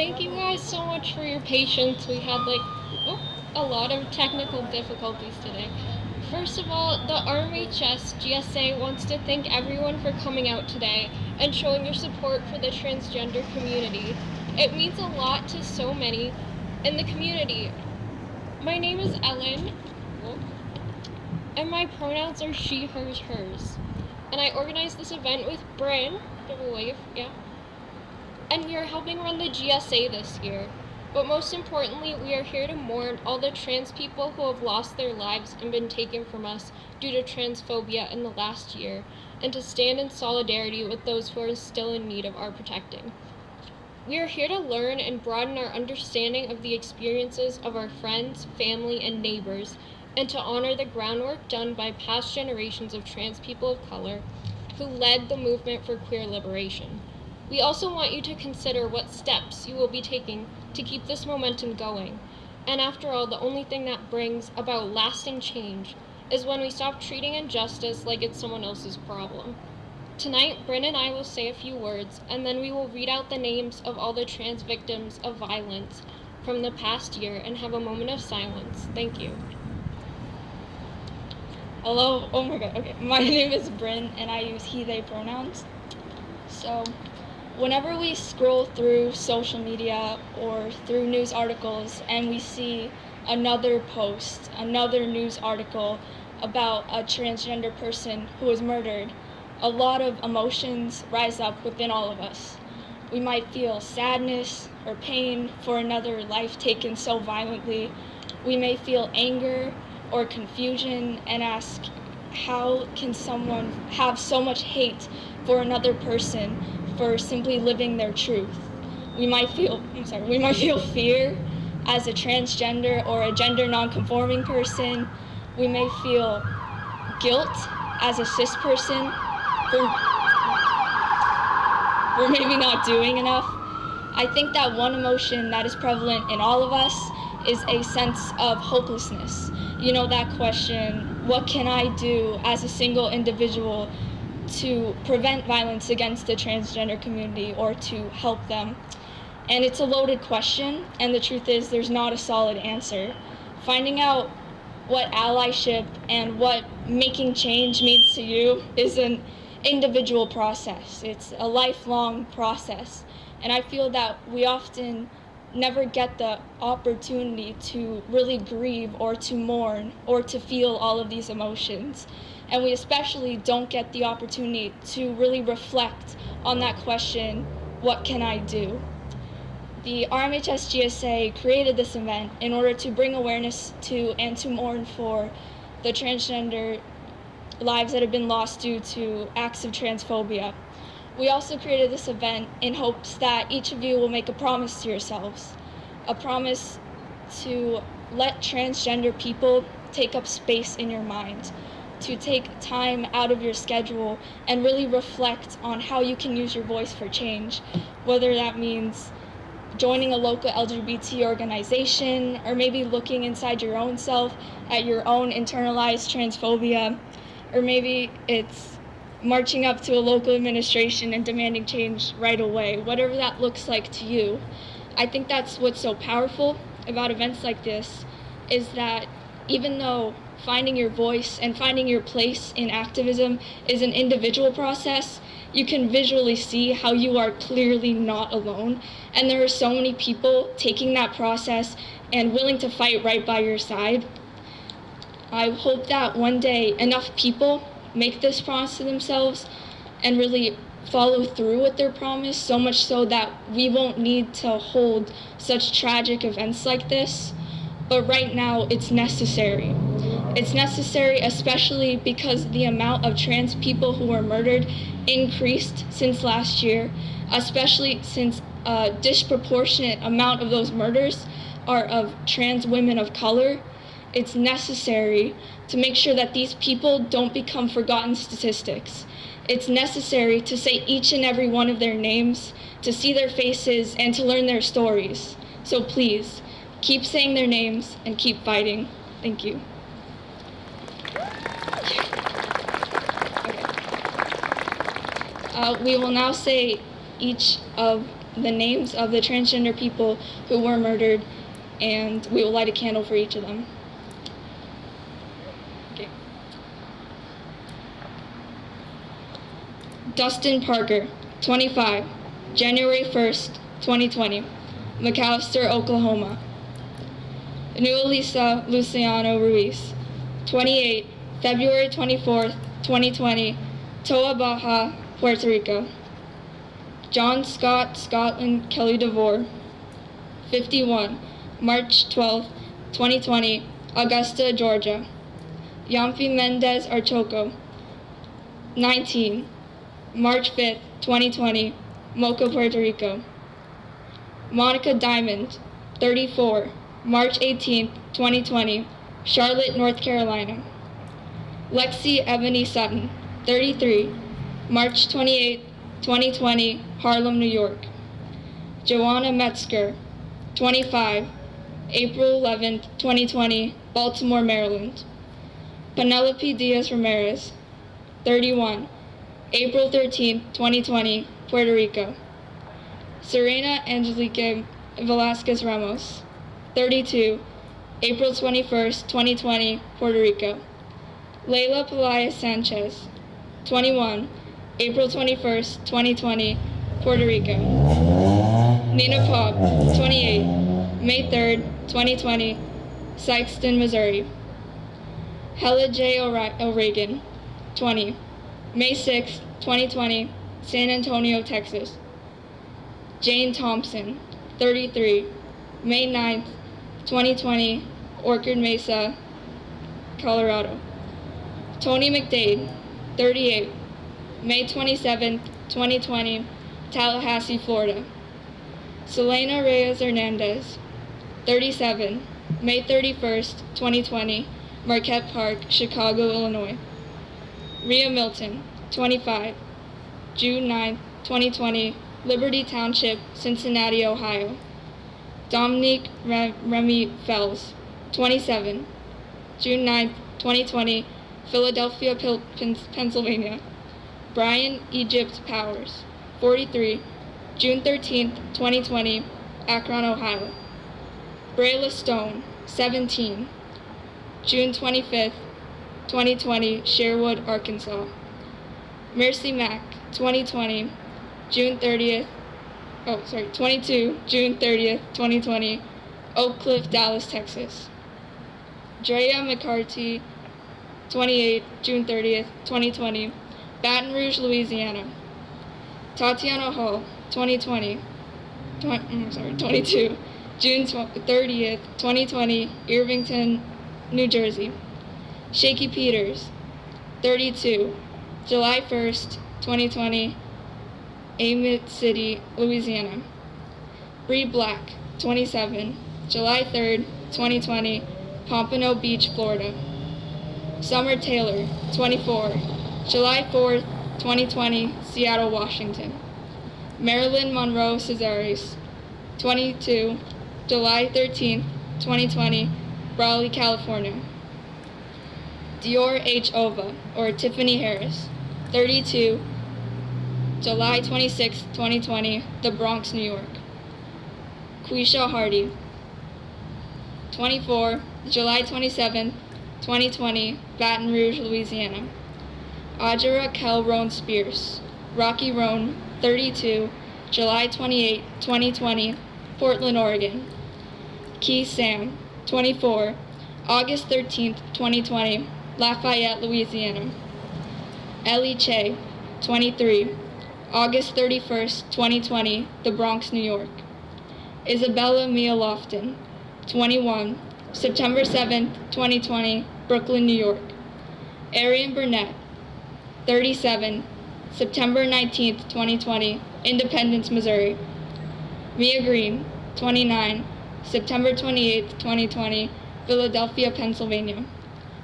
thank you guys so much for your patience. We had like oh, a lot of technical difficulties today. First of all, the RMHS GSA wants to thank everyone for coming out today and showing your support for the transgender community. It means a lot to so many in the community. My name is Ellen, and my pronouns are she, hers, hers. And I organized this event with Bryn, a wave, yeah. And we are helping run the GSA this year. But most importantly, we are here to mourn all the trans people who have lost their lives and been taken from us due to transphobia in the last year, and to stand in solidarity with those who are still in need of our protecting. We are here to learn and broaden our understanding of the experiences of our friends, family, and neighbors, and to honor the groundwork done by past generations of trans people of color who led the movement for queer liberation. We also want you to consider what steps you will be taking to keep this momentum going. And after all, the only thing that brings about lasting change is when we stop treating injustice like it's someone else's problem. Tonight, Bryn and I will say a few words, and then we will read out the names of all the trans victims of violence from the past year and have a moment of silence. Thank you. Hello, oh my god, okay. My name is Bryn and I use he, they pronouns. So, whenever we scroll through social media or through news articles and we see another post, another news article about a transgender person who was murdered, a lot of emotions rise up within all of us. We might feel sadness or pain for another life taken so violently. We may feel anger or confusion and ask, how can someone have so much hate for another person for simply living their truth. We might feel, I'm sorry, we might feel fear as a transgender or a gender nonconforming person. We may feel guilt as a cis person for, for maybe not doing enough. I think that one emotion that is prevalent in all of us is a sense of hopelessness. You know, that question, what can I do as a single individual to prevent violence against the transgender community or to help them? And it's a loaded question, and the truth is there's not a solid answer. Finding out what allyship and what making change means to you is an individual process. It's a lifelong process. And I feel that we often never get the opportunity to really grieve or to mourn or to feel all of these emotions. And we especially don't get the opportunity to really reflect on that question, what can I do? The RMHS GSA created this event in order to bring awareness to and to mourn for the transgender lives that have been lost due to acts of transphobia. We also created this event in hopes that each of you will make a promise to yourselves, a promise to let transgender people take up space in your mind, to take time out of your schedule and really reflect on how you can use your voice for change, whether that means joining a local LGBT organization, or maybe looking inside your own self at your own internalized transphobia, or maybe it's marching up to a local administration and demanding change right away, whatever that looks like to you. I think that's what's so powerful about events like this is that even though finding your voice and finding your place in activism is an individual process, you can visually see how you are clearly not alone. And there are so many people taking that process and willing to fight right by your side. I hope that one day enough people make this promise to themselves and really follow through with their promise so much so that we won't need to hold such tragic events like this. But right now, it's necessary. It's necessary especially because the amount of trans people who were murdered increased since last year, especially since a disproportionate amount of those murders are of trans women of color. It's necessary to make sure that these people don't become forgotten statistics. It's necessary to say each and every one of their names, to see their faces, and to learn their stories. So please, keep saying their names and keep fighting. Thank you. Uh, we will now say each of the names of the transgender people who were murdered, and we will light a candle for each of them. Okay. Dustin Parker, 25, January 1st, 2020, McAlester, Oklahoma. Neulisa Luciano Ruiz, 28, February 24, 2020, Toa Baja, Puerto Rico. John Scott Scotlynn Kelly DeVore, 51, March 12, 2020, Augusta, Georgia. Yamfi Mendez Archoco, 19, March 5, 2020, Moca, Puerto Rico. Monika Diamond, 34, March 18th, 2020, Charlotte, North Carolina. Lexi Ebony Sutton, 33, March 28th, 2020, Harlem, New York. Joanna Metzger, 25, April 11th, 2020, Baltimore, Maryland. Penelope Diaz Ramirez, 31, April 13th, 2020, Puerto Rico. Serena Angelique Velasquez Ramos, 32, April 21st, 2020, Puerto Rico. Layla Pelaez Sanchez, 21, April 21st, 2020, Puerto Rico. Nina Pop, 28, May 3rd, 2020, Sikeston, Missouri. Helle Jae O'Regan, 20, May 6th, 2020, San Antonio, Texas. Jane Thompson, 33, May 9th, 2020, Orchard Mesa, Colorado. Tony McDade, 38, May 27, 2020, Tallahassee, Florida. Selena Reyes Hernandez, 37, May 31st, 2020, Marquette Park, Chicago, Illinois. Riah Milton, 25, June 9, 2020, Liberty Township, Cincinnati, Ohio. Dominique Remy Fells, 27, June 9, 2020, Philadelphia, Pennsylvania. Brian Egypt Powers, 43, June 13, 2020, Akron, Ohio. Brayla Stone, 17, June 25, 2020, Sherwood, Arkansas. Merci Mack, 2020, June 30th, oh, sorry, 22, June 30th, 2020, Oak Cliff, Dallas, Texas. Drea McCarthy, 28, June 30th, 2020, Baton Rouge, Louisiana. Tatiana Hall, 2020, 20, mm, sorry, 22, June 30th, 2020, Irvington, New Jersey. Shaki Peters, 32, July 1st, 2020, Amite City, Louisiana. Bree Black, 27, July 3rd, 2020, Pompano Beach, Florida. Summer Taylor, 24, July 4th, 2020, Seattle, Washington. Marilyn Monroe Cazares, 22, July 13th, 2020, Raleigh, California. Dior H. Ova, or Tiffany Harris, 32, July 26, 2020, The Bronx, New York. Queasha Hardy, 24, July 27, 2020, Baton Rouge, Louisiana. Audra Kelroan Spears, Rocky Roan, 32, July 28, 2020, Portland, Oregon. Kee Sam, 24, August 13, 2020, Lafayette, Louisiana. Ellie Che, 23, August 31, 2020, The Bronx, New York. Isabella Mia Lofton, 21, September 7, 2020, Brooklyn, New York. Aerrion Burnett, 37, September 19, 2020, Independence, Missouri. Mia Green, 29, September 28, 2020, Philadelphia, Pennsylvania.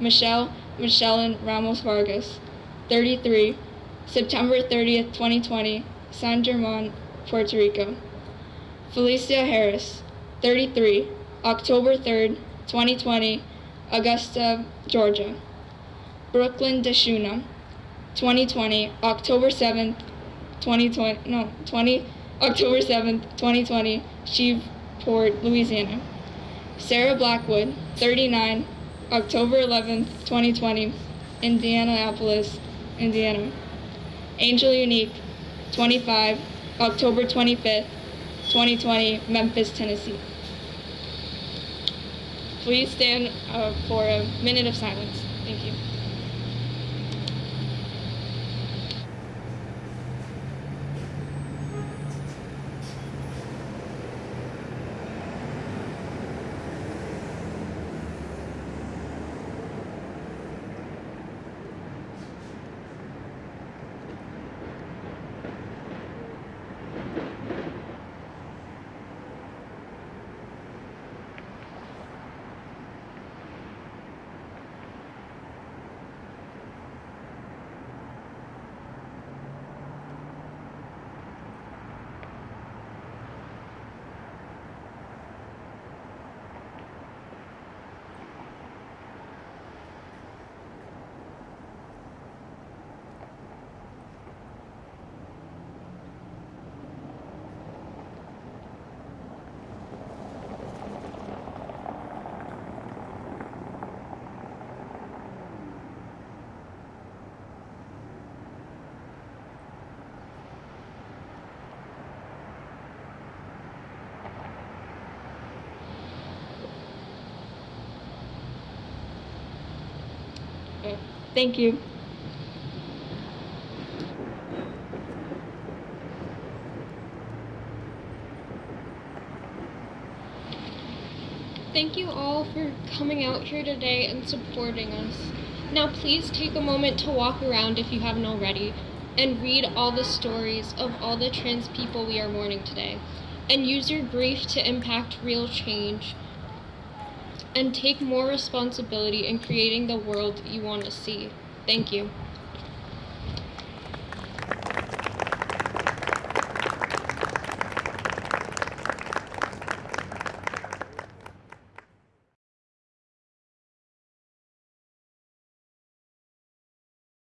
Michelle Michelle Ramos Vargas, 33, September 30th, 2020, San German, Puerto Rico. Felicia Harris, 33, October 3rd, 2020, Augusta, Georgia. Brooklyn DeShauna, 2020, October 7th, 2020, no, 20, October 7th, 2020, Shreveport, Louisiana. Sarah Blackwood, 39, October 11th, 2020, Indianapolis, Indiana. Angel Unique, 25, October 25th, 2020, Memphis, Tennessee. Please stand uh, for a minute of silence. Thank you. Uh, Thank you. Thank you all for coming out here today and supporting us. Now, please take a moment to walk around if you haven't already and read all the stories of all the trans people we are mourning today. And use your grief to impact real change and take more responsibility in creating the world you want to see. Thank you.